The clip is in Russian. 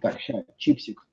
Так, сейчас, чипсик.